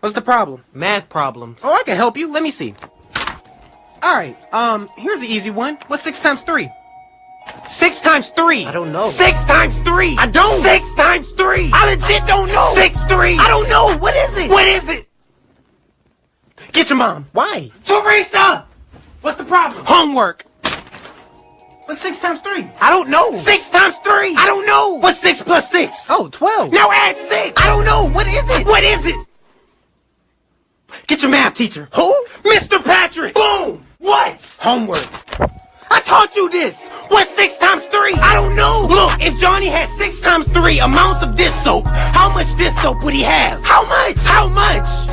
What's the problem? Math problems. Oh, I can help you. Let me see. Alright, um, here's the easy one. What's six times three? Six times three. I don't know. Six times three. I don't. Six times three. I legit don't know. Six three. I don't know. What is it? What is it? Get your mom. Why? Teresa! What's the problem? Homework. What's six times three? I don't know. Six times three. I don't know. What's six plus six? Oh, 12. Now add six. I don't know. What is it? What is it? Get your math teacher. Who? Mr. Patrick. Boom. What? Homework. I taught you this. What's six times three? I don't know. Look, if Johnny had six times three amounts of this soap, how much this soap would he have? How much? How much?